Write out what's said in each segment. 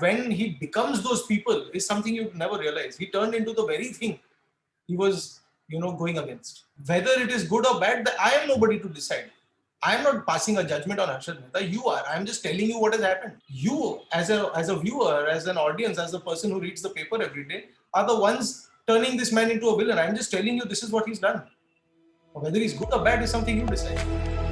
when he becomes those people is something you never realize. He turned into the very thing he was, you know, going against. Whether it is good or bad, I am nobody to decide. I am not passing a judgment on Harshad Mehta. You are. I am just telling you what has happened. You, as a as a viewer, as an audience, as a person who reads the paper every day, are the ones turning this man into a villain. I am just telling you this is what he's done. Whether he's good or bad is something you decide.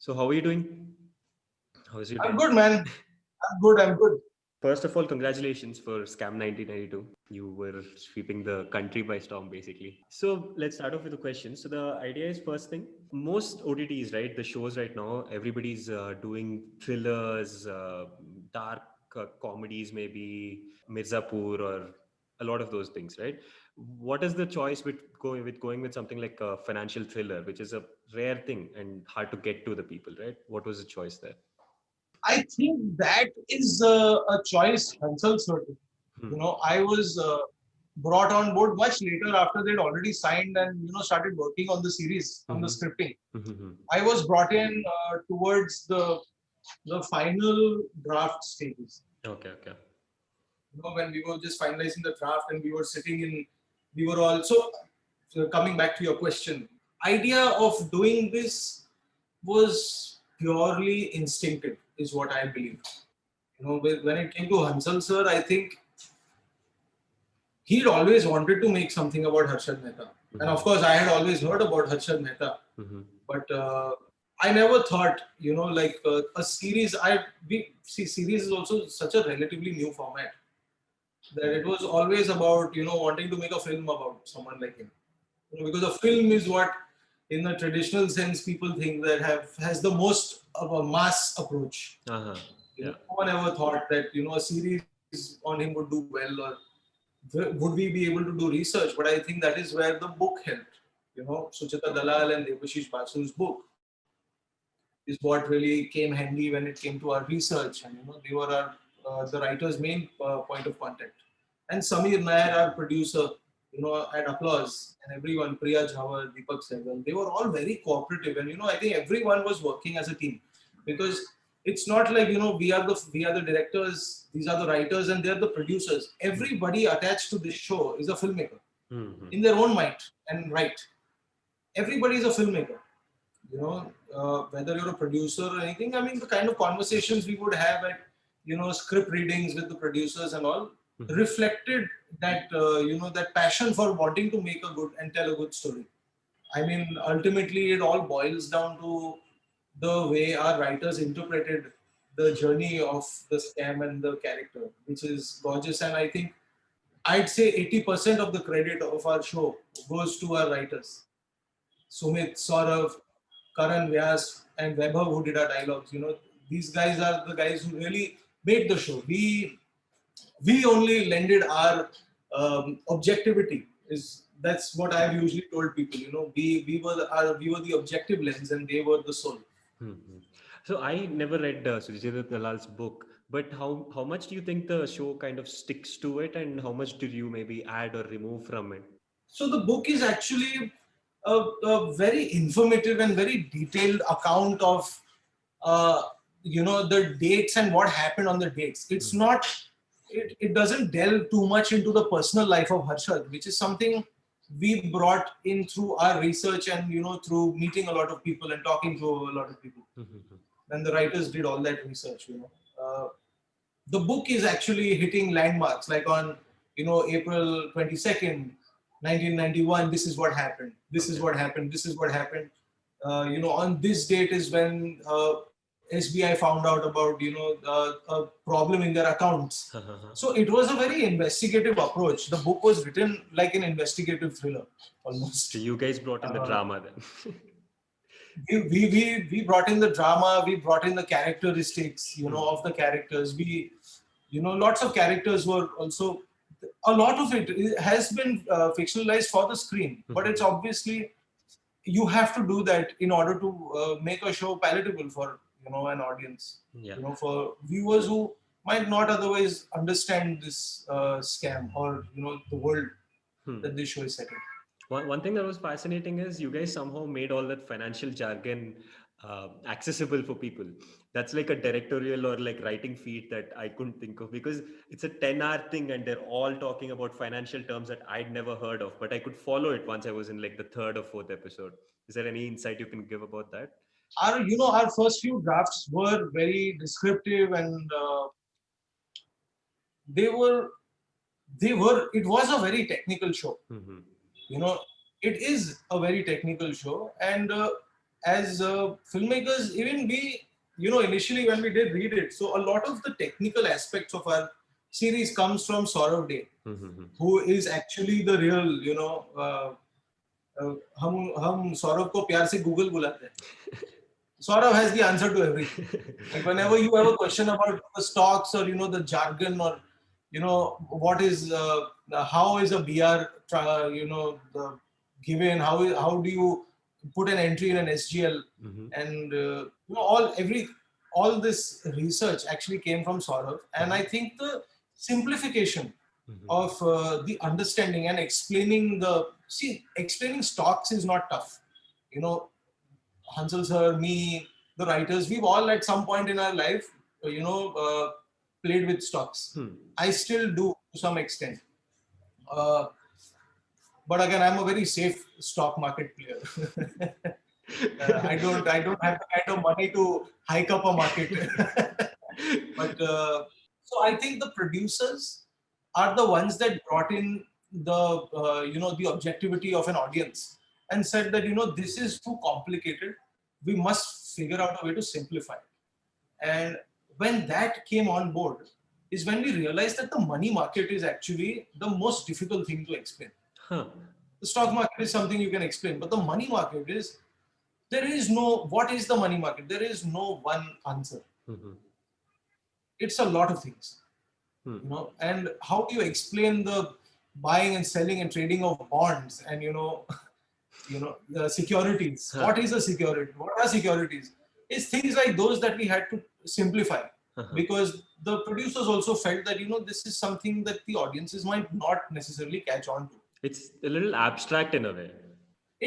So how are you doing? How is your I'm good, man. I'm good. I'm good. First of all, congratulations for Scam 1992. You were sweeping the country by storm, basically. So let's start off with a question. So the idea is first thing, most OTTs, right? The shows right now, everybody's uh, doing thrillers, uh, dark uh, comedies, maybe Mirzapur or a lot of those things, right? What is the choice with going with going with something like a financial thriller, which is a rare thing and hard to get to the people, right? What was the choice there? I think that is uh, a choice Hansal sir hmm. You know, I was uh, brought on board much later after they'd already signed and you know started working on the series on the hmm. scripting. Hmm, I was brought in uh, towards the the final draft stages. Okay, okay. You know, when we were just finalizing the draft and we were sitting in, we were all so, so coming back to your question, idea of doing this was purely instinctive is what I believe. You know, when it came to Hansal sir, I think he'd always wanted to make something about Harshad Mehta. Mm -hmm. And of course, I had always heard about Harshad Mehta. Mm -hmm. But uh, I never thought, you know, like uh, a series, I we, see series is also such a relatively new format that it was always about, you know, wanting to make a film about someone like him. You know, because a film is what in the traditional sense, people think that have has the most of a mass approach. Uh-huh. Yeah. No one ever thought that you know a series on him would do well, or would we be able to do research? But I think that is where the book helped. You know, Suchita Dalal and Debashish Basu's book is what really came handy when it came to our research, and you know they were our uh, the writer's main uh, point of contact. And Sameer Nair, our producer, you know, at Applause and everyone, Priya Jhawar, Deepak Sehgal, they were all very cooperative. And, you know, I think everyone was working as a team because it's not like, you know, we are the, we are the directors, these are the writers and they're the producers. Everybody attached to this show is a filmmaker mm -hmm. in their own mind and right. Everybody is a filmmaker, you know, uh, whether you're a producer or anything. I mean, the kind of conversations we would have at, you know, script readings with the producers and all, Mm-hmm. reflected that uh, you know that passion for wanting to make a good and tell a good story. I mean ultimately it all boils down to the way our writers interpreted the journey of the scam and the character which is gorgeous. And i think i'd say 80% of the credit of our show goes to our writers. Sumit saurav karan vyas and Vaibhav who did our dialogues you know. These guys are the guys who really made the show. We we only lended our um, objectivity is that's what I've usually told people, you know, we, we were the, our, we were the objective lens and they were the soul. Mm -hmm. So I never read uh, Sujit Dalal's book, but how, how much do you think the show kind of sticks to it and how much did you maybe add or remove from it? So the book is actually a, a very informative and very detailed account of, uh, you know, the dates and what happened on the dates. It's mm -hmm. not it, it doesn't delve too much into the personal life of Harshad, which is something we brought in through our research and you know through meeting a lot of people and talking to a lot of people. and the writers did all that research, you know. Uh, the book is actually hitting landmarks like on you know April 22nd, 1991. This is what happened. This is what happened. This is what happened. Uh, you know, on this date is when uh, SBI found out about you know uh, a problem in their accounts. so it was a very investigative approach. The book was written like an investigative thriller almost. So you guys brought in the uh, drama then. we, we, we, we brought in the drama, we brought in the characteristics, you know, of the characters. We, you know, lots of characters were also, a lot of it has been uh, fictionalized for the screen, but it's obviously, you have to do that in order to uh, make a show palatable for you know an audience yeah. you know for viewers who might not otherwise understand this uh, scam or you know the world hmm. that this show is set in one, one thing that was fascinating is you guys somehow made all that financial jargon uh, accessible for people. That's like a directorial or like writing feat that I couldn't think of because it's a 10 hour thing and they're all talking about financial terms that I'd never heard of, but I could follow it once I was in like the third or fourth episode. Is there any insight you can give about that? our you know our first few drafts were very descriptive and uh, they were they were it was a very technical show mm -hmm. you know it is a very technical show and uh, as uh, filmmakers even we you know initially when we did read it so a lot of the technical aspects of our series comes from Saurav Dey mm -hmm. who is actually the real you know हम हम सौरभ को प्यार से Google बुलाते हैं Saurav has the answer to everything. Like whenever you have a question about the stocks or you know the jargon or you know what is uh, how is a BR tra- you know the given how is, how do you put an entry in an SGL Mm-hmm. and uh, you know all every all this research actually came from Saurav and I think the simplification Mm-hmm. of uh, the understanding and explaining the see explaining stocks is not tough you know hansal sir me the writers we've all at some point in our life uh, you know uh, played with stocks. Hmm. i still do to some extent. Uh, but again i'm a very safe stock market player. Uh, i don't i don't have the kind of money to hike up a market. But uh, so i think the producers are the ones that brought in the uh, you know the objectivity of an audience and said that you know this is too complicated we must figure out a way to simplify it and when that came on board is when we realized that the money market is actually the most difficult thing to explain Huh. the stock market is something you can explain but the money market is there is no what is the money market there is no one answer Mm-hmm. it's a lot of things Hmm. you know and how do you explain the buying and selling and trading of bonds and you know you know the securities Huh. what is a security what are securities it's things like those that we had to simplify Uh-huh. because the producers also felt that you know this is something that the audiences might not necessarily catch on to It's a little abstract in a way.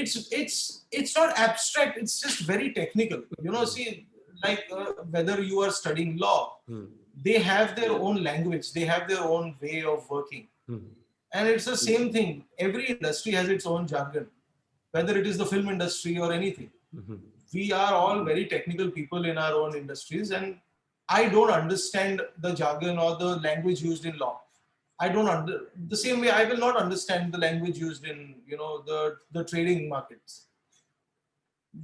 it's it's it's not abstract it's just very technical you know see like uh, whether you are studying law Hmm. they have their own language they have their own way of working Hmm. and it's the same thing every industry has its own jargon whether it is the film industry or anything. Mhm. we are all very technical people in our own industries and i don't understand the jargon or the language used in law. I don't under the same way i will not understand the language used in you know the the trading markets.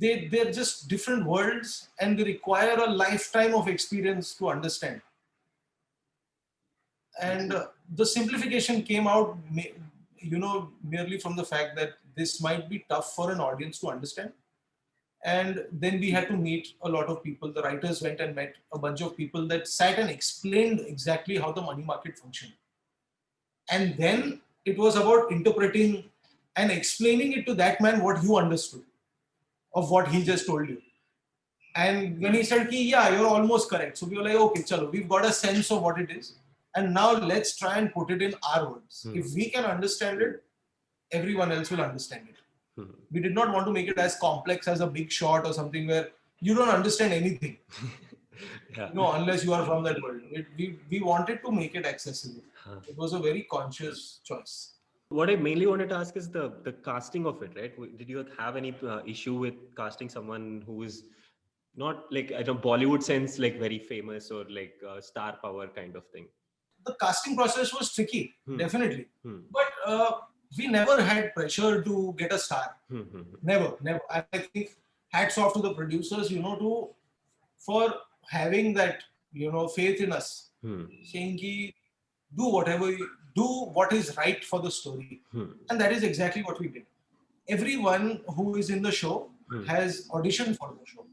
They they're just different worlds and they require a lifetime of experience to understand. And uh, the simplification came out you know merely from the fact that this might be tough for an audience to understand. And then we had to meet a lot of people. The writers went and met a bunch of people that sat and explained exactly how the money market functioned. And then it was about interpreting and explaining it to that man what you understood of what he just told you. And when he said Ki, yeah you're almost correct. So we were like okay chalo we've got a sense of what it is. And now let's try and put it in our words. Hmm. if we can understand it everyone else will understand it Hmm. we did not want to make it as complex as a Big Short or something where you don't understand anything Yeah. no unless you are from that world it, we, we wanted to make it accessible Huh. it was a very conscious choice What I mainly wanted to ask is the the casting of it, right? Did you have any uh, issue with casting someone who is not like I don't Bollywood sense, like very famous or like uh, star power kind of thing? the casting process was tricky Hmm. definitely Hmm. but uh, we never had pressure to get a star. Hmm, hmm, never never. I I think hats off to the producers you know to for having that you know faith in us. Hmm, saying ki, do whatever you, do what is right for the story. Hmm, and that is exactly what we did. Everyone who is in the show Hmm. has auditioned for the show.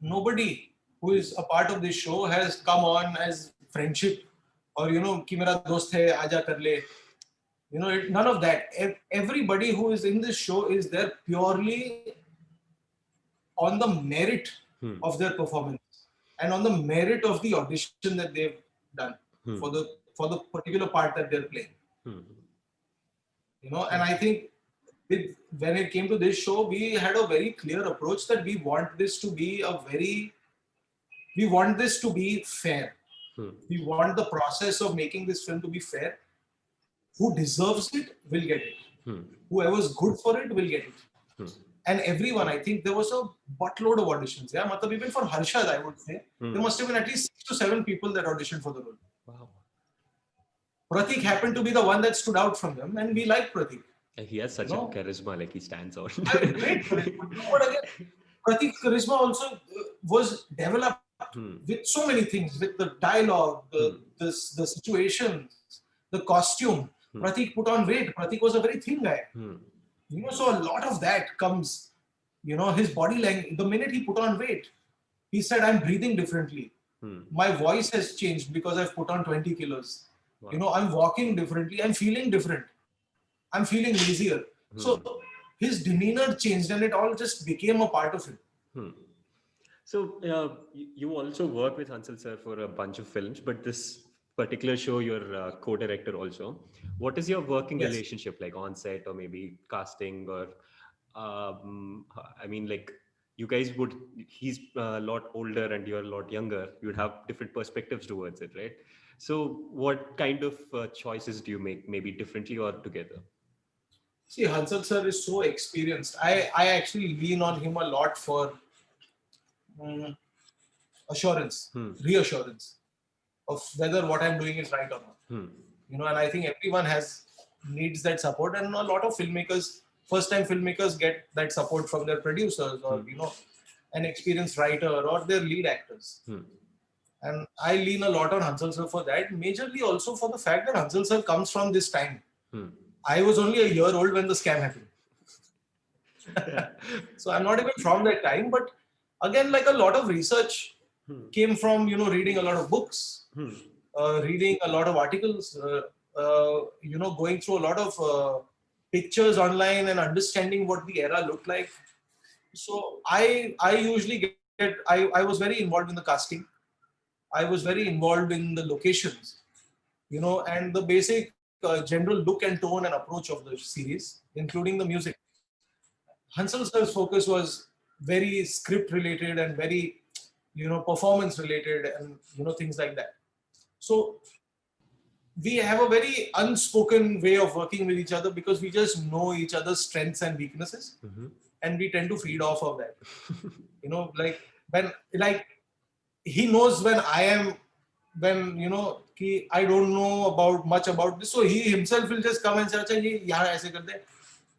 Nobody who is a part of this show has come on as friendship or you know ki mera dost hai aaja kar le you know it, none of that everybody who is in this show is there purely on the merit hmm, of their performance and on the merit of the audition that they've done hmm, for the for the particular part that they're playing hmm. you know and i think with when it came to this show, we had a very clear approach that we want this to be a very, we want this to be fair. Hmm. We want the process of making this film to be fair. Who deserves it will get it. Hmm. Whoever's good for it will get it. Hmm. And everyone, I think there was a buttload of auditions. Yeah, matlab even for Harshad, I would say, Hmm. there must have been at least six to seven people that auditioned for the role. Wow. Pratik happened to be the one that stood out from them, and we like Pratik. And He has such No. a charisma, like he stands out. Great for. But you know again? Pratik's charisma also uh, was developed Hmm. with so many things, with the dialogue, the Hmm. this, the situations, the costume. Hmm. Pratik put on weight. Pratik was a very thin guy. Hmm. You know, so a lot of that comes, you know, his body language. The minute he put on weight, he said, I'm breathing differently. Hmm. My voice has changed because I've put on 20 kilos. Wow. You know, I'm walking differently. I'm feeling different. I'm feeling easier. So his demeanor changed and it all just became a part of him. Hmm. So uh, you you also work with Hansal sir for a bunch of films, but this particular show, you're a co-director also. What is your working Yes. relationship like on set or maybe casting or, um, I mean, like you guys would, he's a lot older and you're a lot younger. You'd have different perspectives towards it, right? So what kind of uh, choices do you make maybe differently or together? See, Hansal sir is so experienced. I, I actually lean on him a lot for mm, assurance, Hmm. reassurance of whether what I'm doing is right or not. Hmm. You know, and I think everyone has needs that support, and a lot of filmmakers, first-time filmmakers, get that support from their producers or Hmm. you know, an experienced writer or their lead actors. Hmm. And I lean a lot on Hansal sir for that, majorly also for the fact that Hansal sir comes from this time. Hmm. I was only a year old when the scam happened. so I'm not even from that time, but again, like a lot of research Hmm. came from you know reading a lot of books, Hmm. uh, reading a lot of articles, uh, uh, you know, going through a lot of uh, pictures online and understanding what the era looked like. So I I usually get I, I was very involved in the casting. I was very involved in the locations, you know, and the basic uh, general look and tone and approach of the series, including the music. Hansal sir's focus was very script related and very, you know, performance related and you know things like that. So we have a very unspoken way of working with each other because we just know each other's strengths and weaknesses mm -hmm. and we tend to feed off of that. You know like when like he knows when i am when you know he, i don't know about much about this so he himself will just come and say acha ye yahan aise karte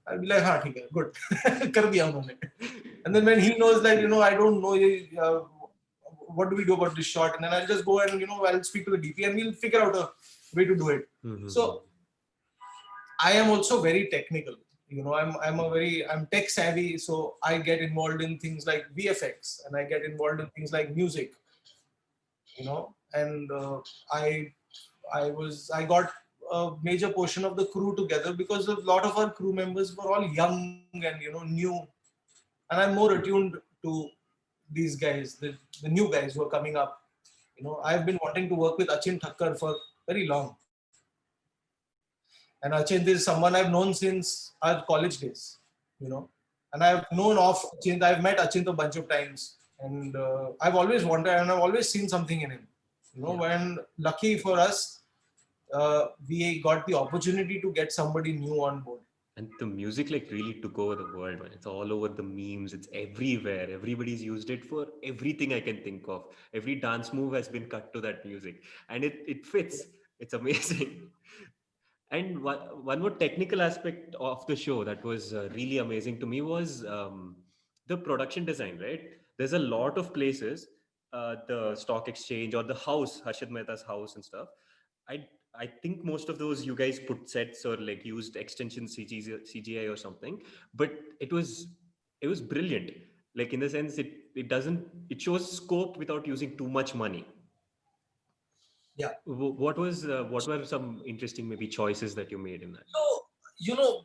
i'll be like ha hai good. Kar diya and then when he knows like you know i don't know uh, what do we do about this shot, and then I'll just go and you know I'll speak to the DP and we'll figure out a way to do it. Mhm. So I am also very technical. You know, I'm I'm a very I'm tech savvy, so I get involved in things like VFX and I get involved in things like music. You know, and uh, I I was I got a major portion of the crew together because a lot of our crew members were all young and you know new, and I'm more attuned to these guys, the, the new guys who are coming up. You know, I've been wanting to work with Achint Thakkar for very long. And Achint is someone I've known since our college days, you know. And I've known of Achint, I've met Achint a bunch of times. And uh, I've always wanted, and I've always seen something in him. You know, when lucky for us, uh, we got the opportunity to get somebody new on board. And the music like really took over the world, man. It's all over the memes. It's everywhere. Everybody's used it for everything I can think of. Every dance move has been cut to that music, and it it fits. It's amazing. And one, one more technical aspect of the show that was uh, really amazing to me was um, the production design. Right? There's a lot of places, uh, the stock exchange or the house, Harshad Mehta's house and stuff. I I think most of those you guys put sets or like used extension CGI, CGI or something, but it was it was brilliant. Like in the sense it it doesn't it shows scope without using too much money. Yeah. What was uh, what were some interesting maybe choices that you made in that? So, you know,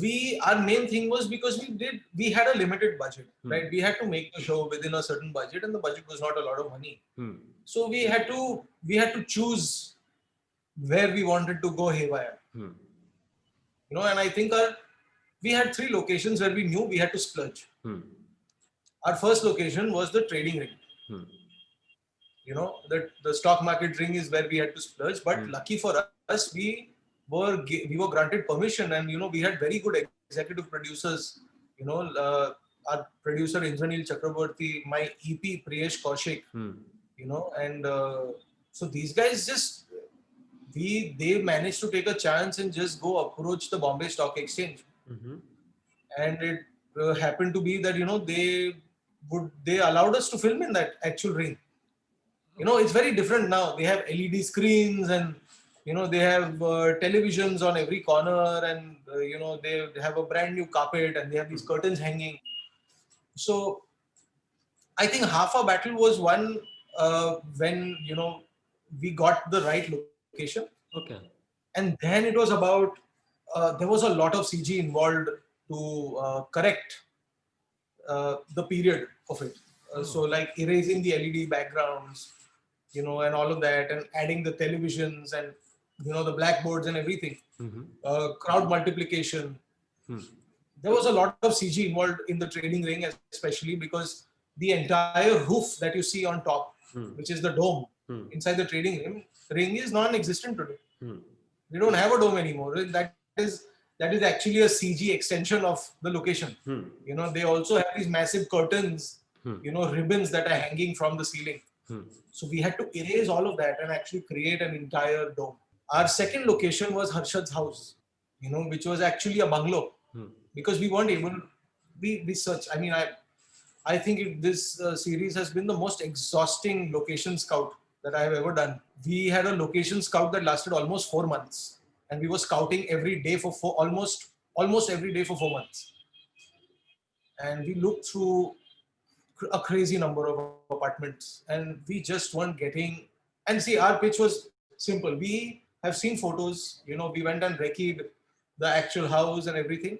we our main thing was because we did we had a limited budget, Hmm. right? We had to make the show within a certain budget, and the budget was not a lot of money. Hmm. So we had to we had to choose where we wanted to go haywire. Hmm. You know, and I think our we had three locations where we knew we had to splurge. Hmm. Our first location was the trading ring. Hmm. You know, the, the stock market ring is where we had to splurge. But Hmm. lucky for us, we were we were granted permission, and you know, we had very good executive producers. You know, uh, our producer Indranil Chakraborty, my EP Priyesh Kaushik, Hmm. you know and uh, so these guys just we they managed to take a chance and just go approach the bombay stock exchange. Mhm. and it uh, happened to be that you know they would they allowed us to film in that actual ring you know it's very different now. They have led screens and you know they have uh, televisions on every corner and uh, you know they have a brand new carpet and they have these curtains hanging. So i think half our battle was won uh, when you know we got the right location Okay. and then it was about uh, there was a lot of cg involved to uh, correct uh, the period of it uh, so like erasing the led backgrounds you know and all of that and adding the televisions and you know the blackboards and everything Mhm. uh, crowd multiplication Hmm. there was a lot of cg involved in the trading ring especially because the entire roof that you see on top Hmm. which is the dome Hmm. inside the trading ring ring is non-existent today Hmm. we don't have a dome anymore that is that is actually a cg extension of the location Hmm. you know they also have these massive curtains Hmm. you know ribbons that are hanging from the ceiling Hmm. so we had to erase all of that and actually create an entire dome our second location was harshad's house you know which was actually a bungalow Hmm. because we weren't able we we search i mean i i think it, this uh, series has been the most exhausting location scout that i have ever done. We had a location scout that lasted almost four months. And we were scouting every day for four almost almost every day for four months. And we looked through a crazy number of apartments. And we just weren't getting and see our pitch was simple. We have seen photos. You know we went and recce'd the actual house and everything.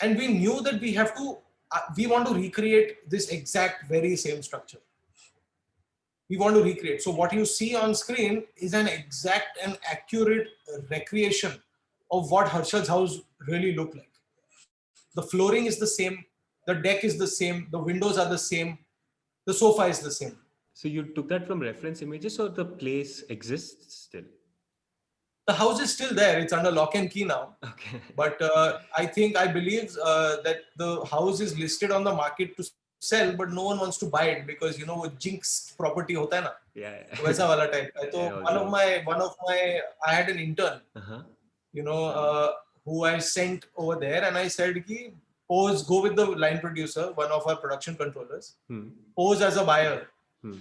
And we knew that we have to uh, we want to recreate this exact very same structure we want to recreate. So what you see on screen is an exact and accurate recreation of what harshad's house really looked like. The flooring is the same the deck is the same the windows are the same the sofa is the same. So you took that from reference images, or the place exists still? the house is still there. It's under lock and key now. Okay. but uh, i think i believe uh, that the house is listed on the market to sell but no one wants to buy it because you know वो jinxed property होता है ना Yeah. yeah. वैसा वाला type है तो Yeah, one of also. my one of my i had an intern Uh-huh. you know uh, who i sent over there and i said ki pose go with the line producer one of our production controllers Hmm. pose as a buyer Hmm.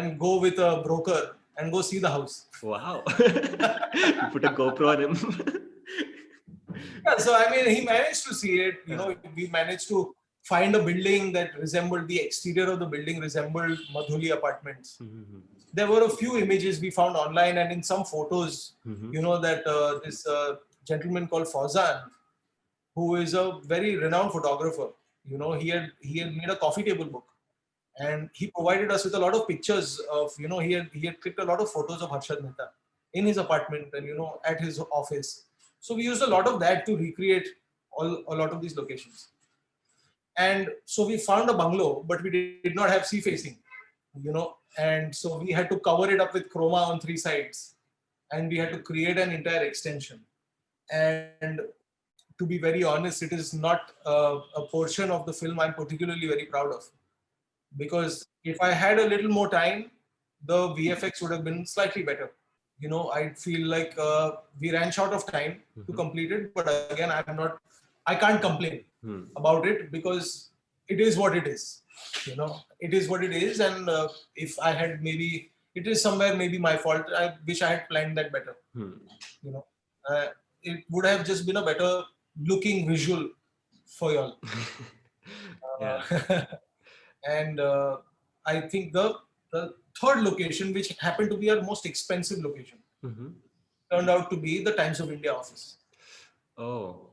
and go with a broker and go see the house Wow. you put a GoPro on him. Yeah, so I mean, he managed to see it. You know, we managed to find a building that resembled the exterior of the building resembled Madhuli apartments. Mhm. There were a few images we found online, and in some photos, Mhm. you know that uh, this uh, gentleman called Fauzan, who is a very renowned photographer. You know, he had he had made a coffee table book, and he provided us with a lot of pictures of you know he had he had clicked a lot of photos of Harshad Mehta in his apartment and you know at his office. So we used a lot of that to recreate all a lot of these locations. And so we found a bungalow, but we did not have sea facing, you know, and so we had to cover it up with chroma on three sides, and we had to create an entire extension. And to be very honest, it is not uh, a portion of the film I'm particularly very proud of, because if I had a little more time, the VFX would have been slightly better. You know, I feel like uh, we ran short of time to Mhm. complete it, but again, I'm not, I can't complain Hmm. about it because it is what it is you know it is what it is and uh, if i had maybe it is somewhere maybe my fault i wish i had planned that better Hmm. you know uh, it would have just been a better looking visual for y'all. Uh, and uh, i think the the third location which happened to be our most expensive location Mhm. turned out to be the times of india office Oh.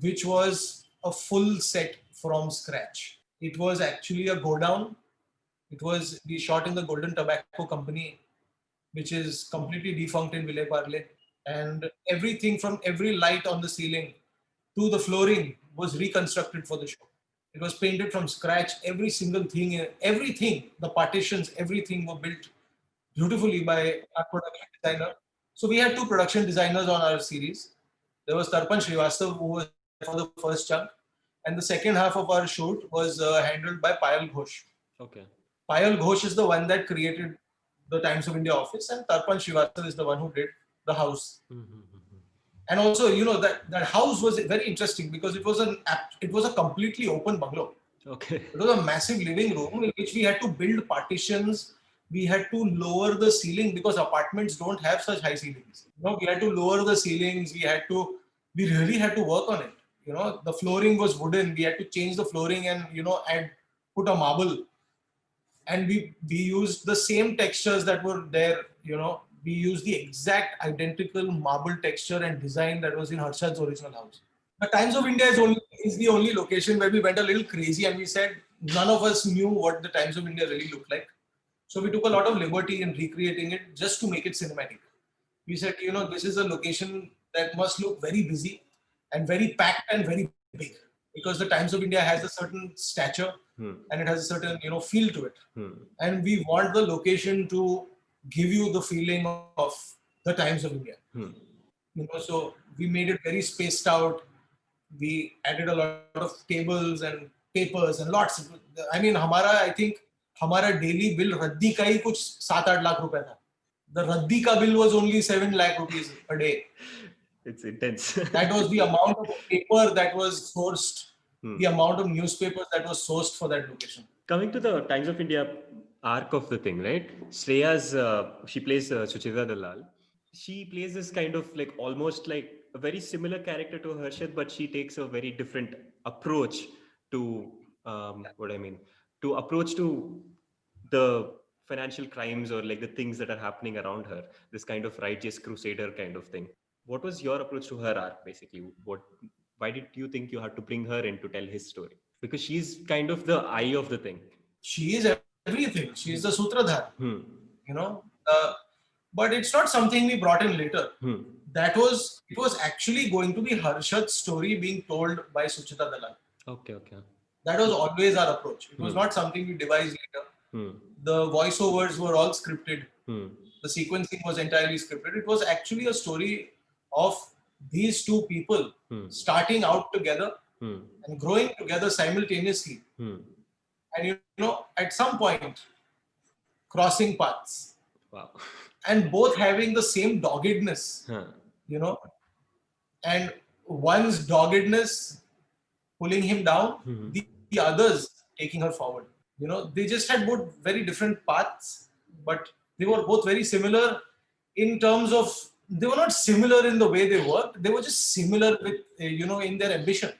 Which was a full set from scratch. It was actually a go down. It was we shot in the Golden Tobacco Company, which is completely defunct in Vile Parle. And everything from every light on the ceiling to the flooring was reconstructed for the show. It was painted from scratch. Every single thing, everything, the partitions, everything were built beautifully by our production designer. So we had two production designers on our series. There was Tarpan Srivastav, who was for the first chunk, and the second half of our shoot was uh, handled by Payal Ghosh. Okay. Payal Ghosh is the one that created the Times of India office, and Tarpan Srivastav is the one who did the house. Mm-hmm. And also, you know that that house was very interesting because it was an it was a completely open bungalow. Okay. It was a massive living room in which we had to build partitions. We had to lower the ceiling because apartments don't have such high ceilings. You know, we had to lower the ceilings. We had to, we really had to work on it. You know, the flooring was wooden. We had to change the flooring and you know add put a marble. And we we used the same textures that were there. You know, we used the exact identical marble texture and design that was in Harshad's original house. The Times of India is only is the only location where we went a little crazy and we said none of us knew what the Times of India really looked like. So we took a lot of liberty in recreating it just to make it cinematic. We said, you know, this is a location that must look very busy and very packed and very big because the Times of India has a certain stature hmm. and it has a certain, you know, feel to it. Hmm. And we want the location to give you the feeling of the Times of India. Hmm. You know, so we made it very spaced out. We added a lot of tables and papers and lots. Of, I mean, Hamara, I think हमारा daily bill रद्दी का ही कुछ सात आठ लाख रुपए था. The रद्दी का bill was only seven lakh rupees a day. It's intense. That was the amount of paper that was sourced, Hmm. the amount of newspapers that was sourced for that location. Coming to the Times of India arc of the thing, right? Shreya's, uh, she plays uh, Suchita Dalal. She plays this kind of like almost like a very similar character to Harshad, but she takes a very different approach to um, what I mean, to approach to the financial crimes or like the things that are happening around her. This kind of righteous crusader kind of thing. What was your approach to her arc, basically? What, why did you think you had to bring her in to tell his story? Because she's kind of the eye of the thing. She is everything. She is the sutradhar. Hmm. you know uh, but it's not something we brought in later Hmm. that was it was actually going to be harshad's story being told by suchita dalal Okay, okay. That was always our approach it was Hmm. not something we devised later Hmm. the voiceovers were all scripted Hmm. the sequencing was entirely scripted it was actually a story of these two people Hmm. starting out together Hmm. and growing together simultaneously Hmm. and you know at some point crossing paths Wow. and both having the same doggedness Huh. you know, and one's doggedness pulling him down, Mhm. the, the others taking her forward. You know, they just had both very different paths, but they were both very similar in terms of they were not similar in the way they worked. They were just similar with uh, you know in their ambition.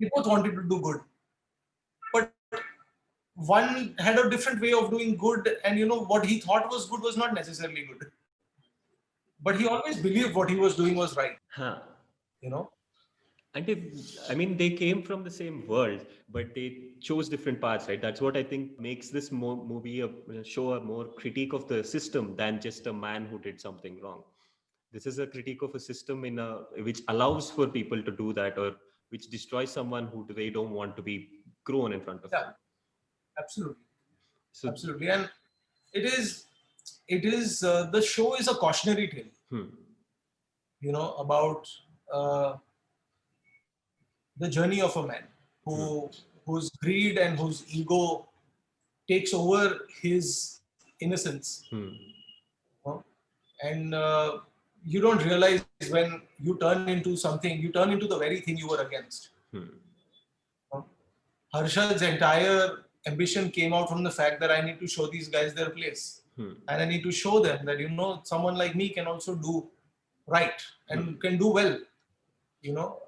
They both wanted to do good, but one had a different way of doing good, and you know what he thought was good was not necessarily good but he always believed what he was doing was right Huh. you know And if, I mean, they came from the same world, but they chose different paths, right? That's what I think makes this mo- movie a, show a more critique of the system than just a man who did something wrong. This is a critique of a system in a which allows for people to do that, or which destroys someone who they don't want to be grown in front of. Yeah. absolutely So, absolutely and it is it is uh, the show is a cautionary tale hmm, you know about uh, the journey of a man who whose greed and whose ego takes over his innocence. Hmm, know? and uh, you don't realize when you turn into something you turn into the very thing you were against. Hmm, Harshad's entire ambition came out from the fact that I need to show these guys their place. hmm, And I need to show them that, you know, someone like me can also do right and can do well, you know.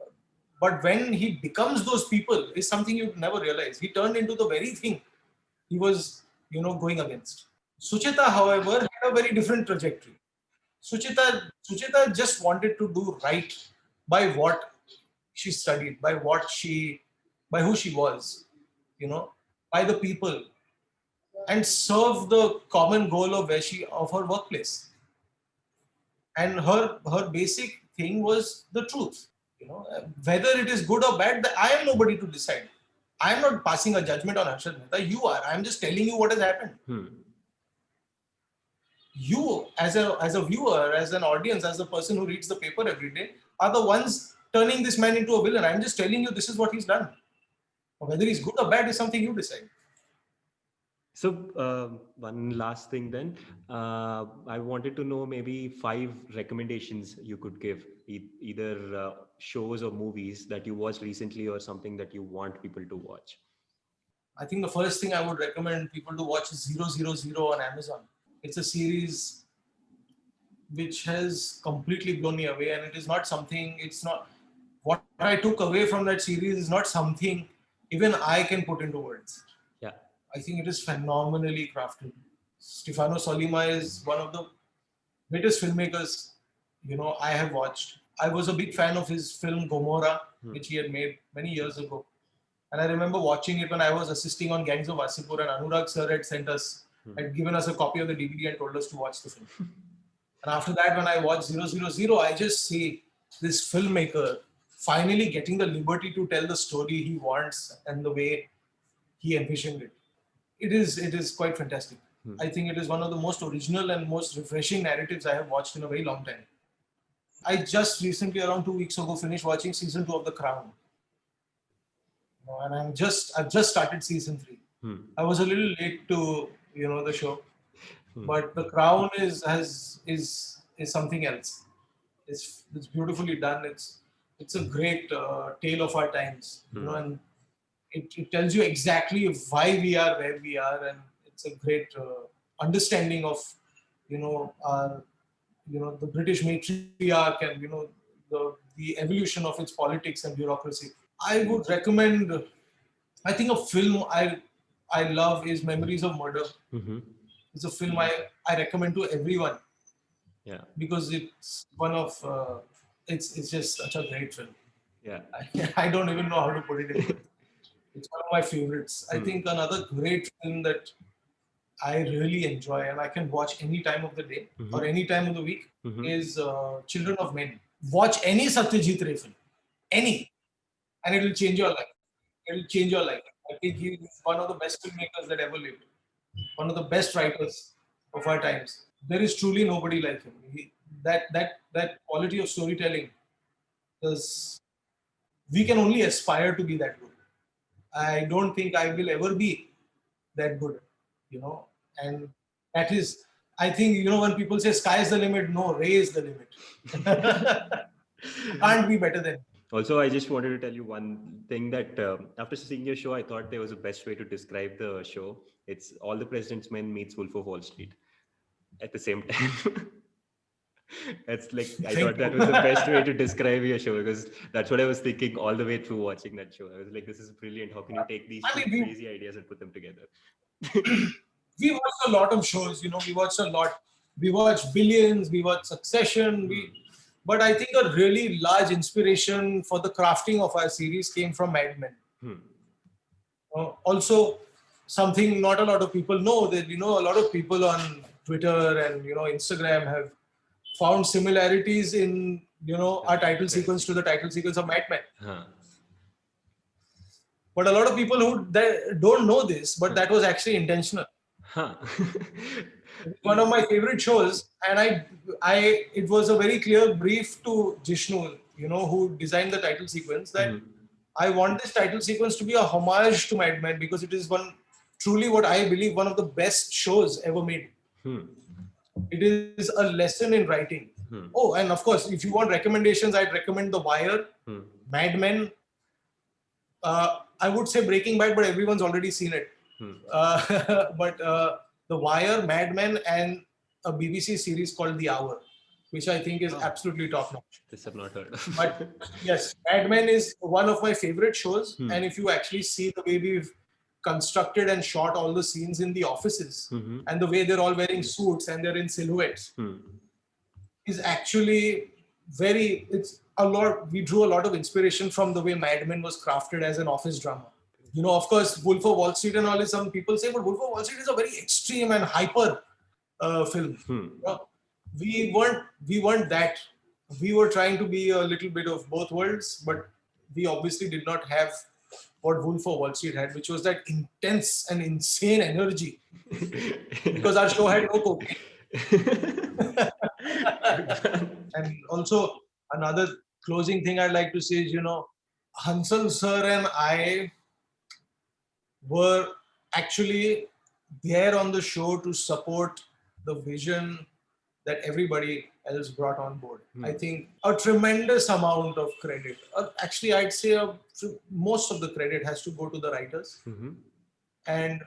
But when he becomes those people, is something you never realize. He turned into the very thing he was, you know, going against. Suchita, however, had a very different trajectory. Suchita, Suchita just wanted to do right by what she studied, by what she, by who she was, you know, by the people, and serve the common goal of where she of her workplace. And her her basic thing was the truth. You know, uh, whether it is good or bad, I am nobody to decide. I am not passing a judgment on Harshad Mehta. You are. I am just telling you what has happened. Hmm. You, as a as a viewer, as an audience, as the person who reads the paper every day, are the ones turning this man into a villain. I'm just telling you this is what he's done. Whether he's good or bad is something you decide. So uh, one last thing then, uh, I wanted to know maybe five recommendations you could give, e- either uh, shows or movies that you watched recently or something that you want people to watch. I think the first thing I would recommend people to watch is ZeroZeroZero on Amazon. It's a series which has completely blown me away, and it is not something, it's not what I took away from that series is not something even I can put into words. Yeah. I think it is phenomenally crafted. Stefano Sollima is one of the greatest filmmakers you know I have watched. I was a big fan of his film Gomorrah, Hmm. which he had made many years ago. And I remember watching it when I was assisting on Gangs of Wasseypur, and Anurag sir had sent us, Hmm. had given us a copy of the DVD and told us to watch the film. and after that, when I watched ZeroZeroZero, I just see this filmmaker finally getting the liberty to tell the story he wants and the way he envisioned it. It is it is quite fantastic. Hmm. I think it is one of the most original and most refreshing narratives I have watched in a very long time. I just recently, around two weeks ago, finished watching season two of The Crown. You know, and I'm just I've just started season three. Hmm. I was a little late to you know the show, Hmm. but The Crown is has is is something else. It's it's beautifully done. It's it's a great uh, tale of our times, you know, Hmm. and it, it tells you exactly why we are where we are, and it's a great uh, understanding of you know our you know the British matriarch and you know the the evolution of its politics and bureaucracy. I would recommend. I think a film I I love is Memories of Murder. Mhm. It's a film I, I recommend to everyone Yeah. because it's one of uh, it's it's just such a great film. Yeah. I, I don't even know how to put it in. It's one of my favorites. I Hmm. think another great film that I really enjoy and I can watch any time of the day Mhm. or any time of the week Mhm. is uh, Children of Men. Watch any Satyajit Ray film, any, and it will change your life. It will change your life. I think he is one of the best filmmakers that ever lived, one of the best writers of our times. There is truly nobody like him. He, that that that quality of storytelling is we can only aspire to be that good. I don't think I will ever be that good, you know, and that is I think you know when people say sky is the limit, no, Ray is the limit. Can't be better than. Also, I just wanted to tell you one thing that um, after seeing your show, I thought there was a best way to describe the show. It's All the President's Men meets Wolf of Wall Street at the same time. it's like I thought that was the best way to describe your show because that's what I was thinking all the way through watching that show. I was like, this is brilliant. How can you take these I mean, crazy ideas and put them together? We watched a lot of shows, you know, we watched a lot. We watched Billions, we watched Succession, we but I think a really large inspiration for the crafting of our series came from Mad Men. Hmm. Uh, also, something not a lot of people know that you know a lot of people on Twitter and you know Instagram have found similarities in you know our title sequence to the title sequence of Mad Men. Huh. But a lot of people who that don't know this, but that was actually intentional. Huh. One of my favorite shows, and I, I, it was a very clear brief to Jishnu, you know, who designed the title sequence that Mhm. I want this title sequence to be a homage to Mad Men because it is one truly what I believe one of the best shows ever made. Hmm. It is a lesson in writing. Hmm. Oh, and of course, if you want recommendations, I'd recommend The Wire, Hmm. Mad Men. Uh, I would say Breaking Bad, but everyone's already seen it. Hmm. Uh, but uh, The Wire, Mad Men, and a BBC series called The Hour, which I think is Oh. absolutely top notch. This I've not heard of. But yes, Mad Men is one of my favorite shows. Hmm. And if you actually see the way we've constructed and shot all the scenes in the offices Mhm. and the way they're all wearing suits and they're in silhouettes Hmm. is actually very, it's a lot, we drew a lot of inspiration from the way Mad Men was crafted as an office drama. You know, of course, Wolf of Wall Street and all is some people say, but Wolf of Wall Street is a very extreme and hyper uh, film Hmm. we weren't we weren't that we were trying to be a little bit of both worlds, but we obviously did not have what Wolf of Wall Street had, which was that intense and insane energy because our show had no cocaine. and also another closing thing I'd like to say is, you know, Hansal sir and I were actually there on the show to support the vision that everybody else brought on board. Hmm. I think a tremendous amount of credit. Uh, actually, I'd say uh, most of the credit has to go to the writers. Mhm. And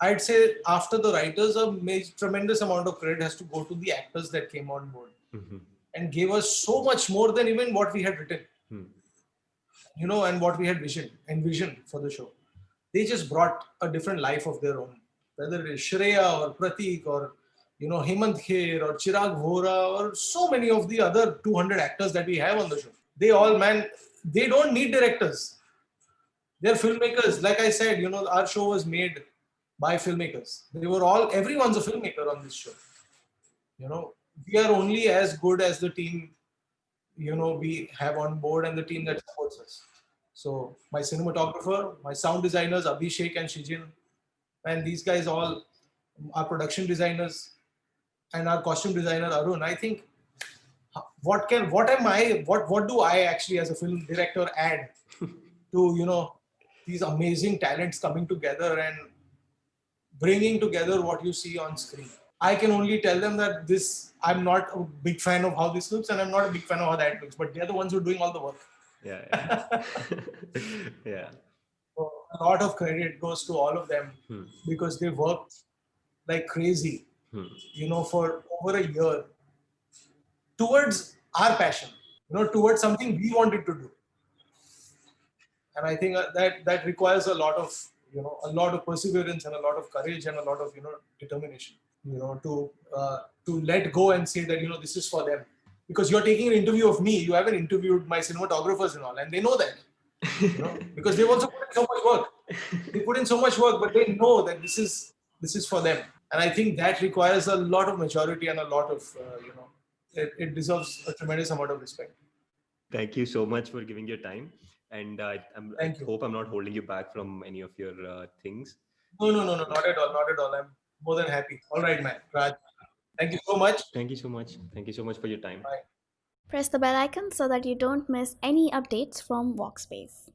I'd say after the writers, a major, tremendous amount of credit has to go to the actors that came on board Mhm. And gave us so much more than even what we had written, Hmm. you know, and what we had vision envisioned for the show. They just brought a different life of their own, whether it is Shreya or Pratik or you know Hemant Kher or Chirag Vora or so many of the other 200 actors that we have on the show. They all, man, they don't need directors. They're filmmakers. Like I said, you know, our show was made by filmmakers. They were all, everyone's a filmmaker on this show. You know, we are only as good as the team, you know, we have on board and the team that supports us. So my cinematographer, my sound designers, Abhishek and Shijin, and these guys all, our production designers, and our costume designer Arun. I think what can what am I what what do I actually as a film director add to you know these amazing talents coming together and bringing together what you see on screen. I can only tell them that this I'm not a big fan of how this looks and I'm not a big fan of how that looks, but they're the ones who are doing all the work. Yeah. Yeah. yeah. So a lot of credit goes to all of them Hmm. because they worked like crazy, Hmm. you know, for over a year towards our passion, you know, towards something we wanted to do. And I think uh, that that requires a lot of, you know, a lot of perseverance and a lot of courage and a lot of, you know, determination, you know, to uh, to let go and say that, you know, this is for them. Because you're taking an interview of me, you haven't interviewed my cinematographers and all, and they know that you know, because they've also put in so much work. They put in so much work, but they know that this is this is for them. And I think that requires a lot of maturity and a lot of uh, you know, it, it deserves a tremendous amount of respect. Thank you so much for giving your time. And uh, I'm, I hope I'm not holding you back from any of your uh, things. No, no, no, no, not at all, not at all. I'm more than happy. All right, man. Raj, thank you so much. Thank you so much. Thank you so much for your time. Bye. Press the bell icon so that you don't miss any updates from Workspace.